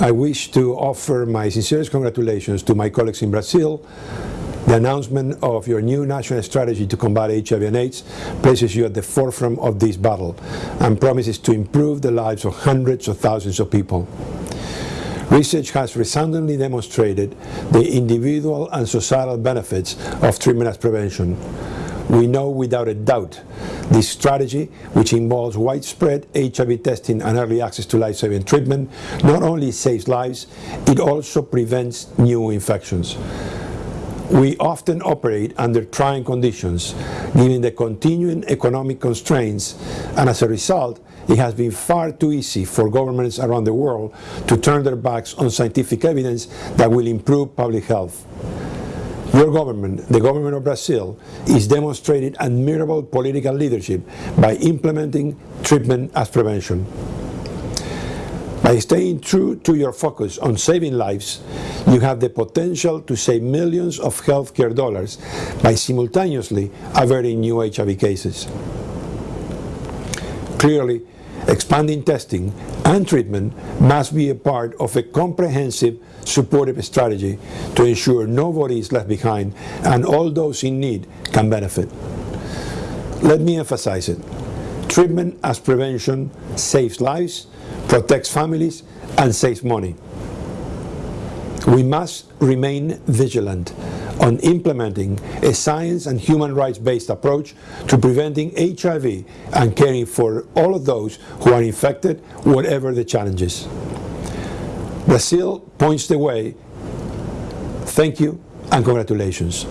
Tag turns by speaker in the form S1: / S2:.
S1: I wish to offer my sincerest congratulations to my colleagues in Brazil. The announcement of your new national strategy to combat HIV and AIDS places you at the forefront of this battle and promises to improve the lives of hundreds of thousands of people. Research has resoundingly demonstrated the individual and societal benefits of treatment as prevention. We know without a doubt this strategy, which involves widespread HIV testing and early access to life-saving treatment, not only saves lives, it also prevents new infections. We often operate under trying conditions, given the continuing economic constraints, and as a result, it has been far too easy for governments around the world to turn their backs on scientific evidence that will improve public health. Your government, the government of Brazil, is demonstrating admirable political leadership by implementing treatment as prevention. By staying true to your focus on saving lives, you have the potential to save millions of healthcare dollars by simultaneously averting new HIV cases. Clearly, expanding testing and treatment must be a part of a comprehensive supportive strategy to ensure nobody is left behind and all those in need can benefit. Let me emphasize it. Treatment as prevention saves lives, protects families, and saves money. We must remain vigilant on implementing a science and human rights based approach to preventing HIV and caring for all of those who are infected, whatever the challenges. Brazil points the way. Thank you and congratulations.